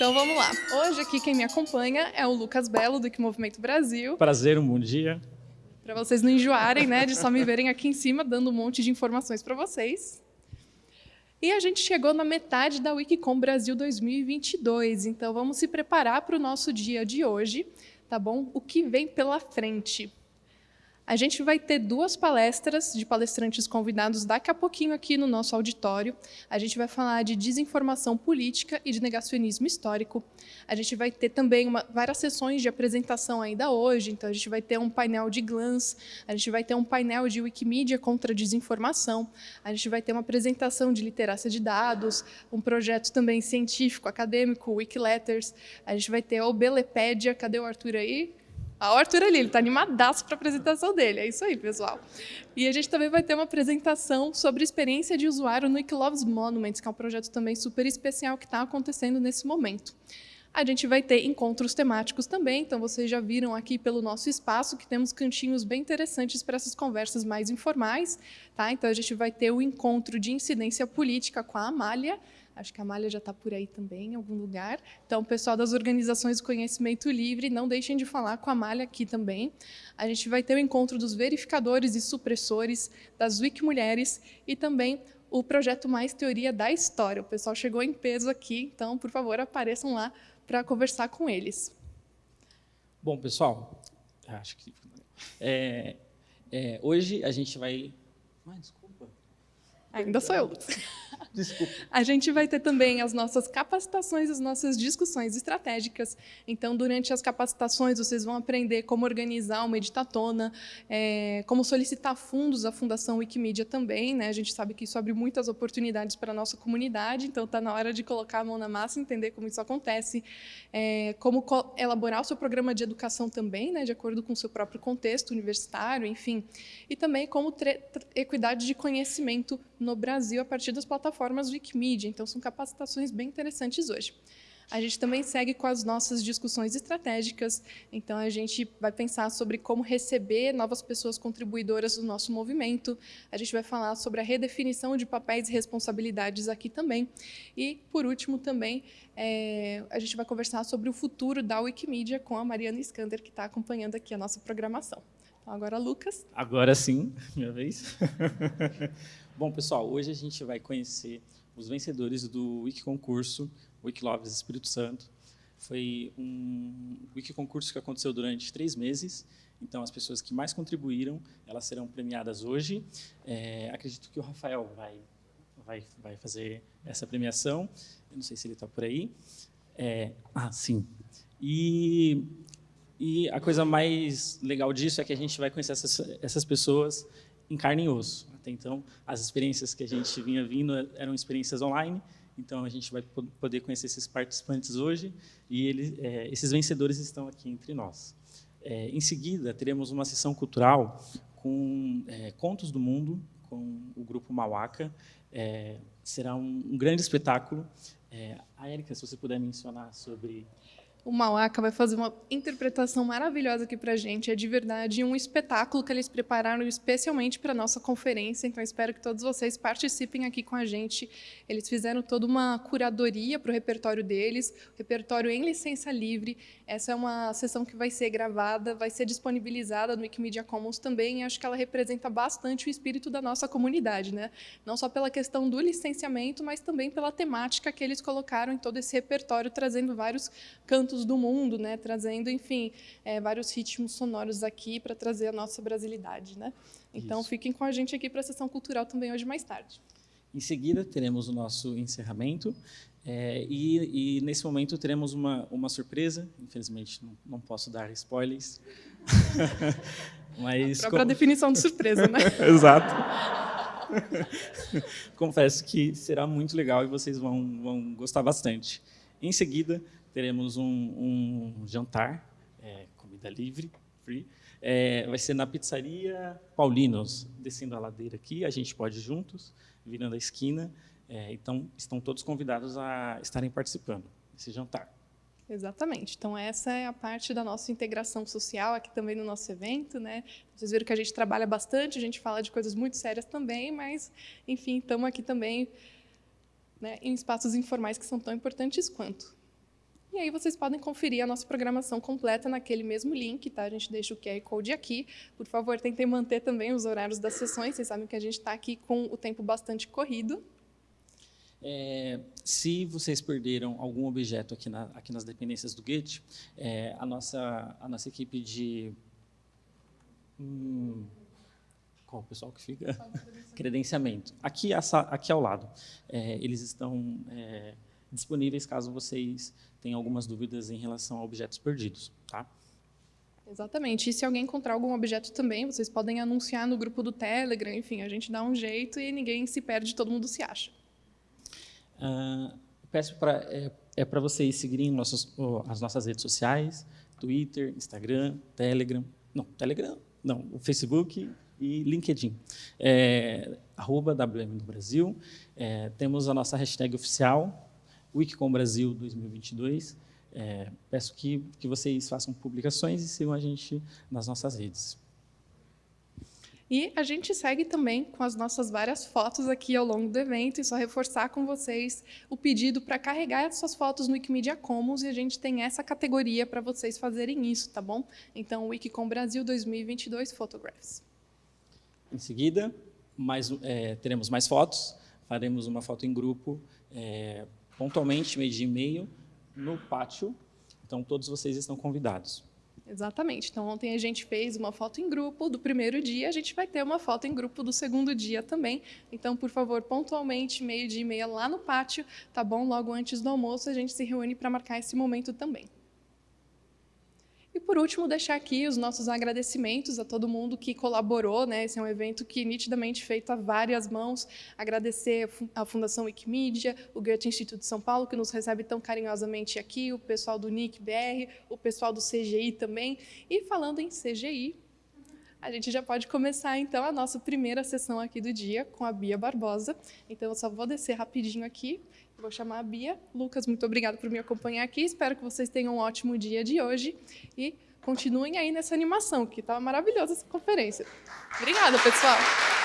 Então vamos lá. Hoje aqui quem me acompanha é o Lucas Belo, do Que Movimento Brasil. Prazer, um bom dia. Para vocês não enjoarem, né, de só me verem aqui em cima dando um monte de informações para vocês. E a gente chegou na metade da Wikicom Brasil 2022, então vamos se preparar para o nosso dia de hoje, tá bom? O que vem pela frente? A gente vai ter duas palestras de palestrantes convidados daqui a pouquinho aqui no nosso auditório. A gente vai falar de desinformação política e de negacionismo histórico. A gente vai ter também uma, várias sessões de apresentação ainda hoje. Então, a gente vai ter um painel de GLANS, a gente vai ter um painel de Wikimedia contra a desinformação, a gente vai ter uma apresentação de literacia de dados, um projeto também científico, acadêmico, Wikiletters. A gente vai ter a Obelepédia. Cadê o Arthur aí? A Arthur ali, ele está animadaço para a apresentação dele. É isso aí, pessoal. E a gente também vai ter uma apresentação sobre experiência de usuário no Loves Monuments, que é um projeto também super especial que está acontecendo nesse momento. A gente vai ter encontros temáticos também, então vocês já viram aqui pelo nosso espaço que temos cantinhos bem interessantes para essas conversas mais informais. Tá? Então a gente vai ter o encontro de incidência política com a Amália, Acho que a Malha já está por aí também, em algum lugar. Então, pessoal das organizações de conhecimento livre, não deixem de falar com a Malha aqui também. A gente vai ter o encontro dos verificadores e supressores, das Wikimulheres e também o projeto Mais Teoria da História. O pessoal chegou em peso aqui, então, por favor, apareçam lá para conversar com eles. Bom, pessoal, acho que é, é, hoje a gente vai... Ah, desculpa. Ainda sou eu. Desculpa. A gente vai ter também as nossas capacitações, as nossas discussões estratégicas. Então, durante as capacitações, vocês vão aprender como organizar uma editatona, é, como solicitar fundos à Fundação Wikimedia também. Né? A gente sabe que isso abre muitas oportunidades para a nossa comunidade, então está na hora de colocar a mão na massa e entender como isso acontece. É, como elaborar o seu programa de educação também, né? de acordo com o seu próprio contexto universitário, enfim. E também como equidade de conhecimento no Brasil a partir das plataformas Wikimedia, então são capacitações bem interessantes hoje. A gente também segue com as nossas discussões estratégicas, então a gente vai pensar sobre como receber novas pessoas contribuidoras do nosso movimento, a gente vai falar sobre a redefinição de papéis e responsabilidades aqui também, e, por último, também, é, a gente vai conversar sobre o futuro da Wikimedia com a Mariana Skander, que está acompanhando aqui a nossa programação. Então, agora, Lucas. Agora sim, minha vez. Bom, pessoal, hoje a gente vai conhecer os vencedores do Wiki Concurso Wikiloves Espírito Santo. Foi um Wiki Concurso que aconteceu durante três meses, então as pessoas que mais contribuíram, elas serão premiadas hoje. É, acredito que o Rafael vai, vai, vai fazer essa premiação, eu não sei se ele está por aí. É, ah, sim. E, e a coisa mais legal disso é que a gente vai conhecer essas, essas pessoas em carne e osso. Então, as experiências que a gente vinha vindo eram experiências online, então a gente vai poder conhecer esses participantes hoje e eles, é, esses vencedores estão aqui entre nós. É, em seguida, teremos uma sessão cultural com é, Contos do Mundo, com o grupo Mauaca. É, será um, um, grande espetáculo. É, a Érica, se você puder mencionar sobre o Mauaca vai fazer uma interpretação maravilhosa aqui para a gente. É de verdade um espetáculo que eles prepararam especialmente para a nossa conferência. Então, espero que todos vocês participem aqui com a gente. Eles fizeram toda uma curadoria para o repertório deles, repertório em licença livre. Essa é uma sessão que vai ser gravada, vai ser disponibilizada no Wikimedia Commons também. E acho que ela representa bastante o espírito da nossa comunidade, né? não só pela questão do licenciamento, mas também pela temática que eles colocaram em todo esse repertório, trazendo vários cantos cantos do mundo, né, trazendo, enfim, é, vários ritmos sonoros aqui para trazer a nossa brasilidade. Né? Então, Isso. fiquem com a gente aqui para a sessão cultural também hoje mais tarde. Em seguida, teremos o nosso encerramento. É, e, e, nesse momento teremos uma, uma surpresa. Infelizmente, não, não posso dar spoilers. Mas, a própria como... definição de surpresa, né? Exato. Confesso que será muito legal e vocês vão, vão gostar bastante. Em seguida, teremos um, um jantar, é, comida livre, free. É, vai ser na pizzaria Paulinos, descendo a ladeira aqui, a gente pode ir juntos, virando a esquina. É, então, estão todos convidados a estarem participando desse jantar. Exatamente. Então, essa é a parte da nossa integração social aqui também no nosso evento. Né? Vocês viram que a gente trabalha bastante, a gente fala de coisas muito sérias também, mas, enfim, estamos aqui também né, em espaços informais que são tão importantes quanto. E aí vocês podem conferir a nossa programação completa naquele mesmo link, tá? A gente deixa o QR Code aqui. Por favor, tentem manter também os horários das sessões. Vocês sabem que a gente está aqui com o tempo bastante corrido. É, se vocês perderam algum objeto aqui, na, aqui nas dependências do Gate, é, a, nossa, a nossa equipe de... Hum, qual o pessoal que fica? Credenciamento. Aqui, aqui ao lado. É, eles estão é, disponíveis caso vocês tenham algumas dúvidas em relação a objetos perdidos. Tá? Exatamente. E se alguém encontrar algum objeto também, vocês podem anunciar no grupo do Telegram, enfim, a gente dá um jeito e ninguém se perde, todo mundo se acha. Uh, peço para é, é para vocês seguirem nossos, oh, as nossas redes sociais, Twitter, Instagram, Telegram, não, Telegram, não, o Facebook e LinkedIn. É, arroba WM do Brasil. É, temos a nossa hashtag oficial, Wikicom Brasil 2022. É, peço que, que vocês façam publicações e sigam a gente nas nossas redes. E a gente segue também com as nossas várias fotos aqui ao longo do evento e só reforçar com vocês o pedido para carregar as suas fotos no Wikimedia Commons e a gente tem essa categoria para vocês fazerem isso, tá bom? Então, Wikicom Brasil 2022 Photographs. Em seguida, mais, é, teremos mais fotos, faremos uma foto em grupo, é, pontualmente, meio dia e meio, no pátio, então todos vocês estão convidados. Exatamente. Então, ontem a gente fez uma foto em grupo do primeiro dia, a gente vai ter uma foto em grupo do segundo dia também. Então, por favor, pontualmente, meio dia e meia lá no pátio, tá bom? Logo antes do almoço, a gente se reúne para marcar esse momento também. Por último, deixar aqui os nossos agradecimentos a todo mundo que colaborou. Né? Esse é um evento que nitidamente feito a várias mãos. Agradecer a Fundação Wikimedia, o Goethe Instituto de São Paulo, que nos recebe tão carinhosamente aqui, o pessoal do NIC BR, o pessoal do CGI também. E falando em CGI, a gente já pode começar, então, a nossa primeira sessão aqui do dia com a Bia Barbosa. Então, eu só vou descer rapidinho aqui Vou chamar a Bia. Lucas, muito obrigado por me acompanhar aqui. Espero que vocês tenham um ótimo dia de hoje e continuem aí nessa animação, que estava tá maravilhosa essa conferência. Obrigada, pessoal.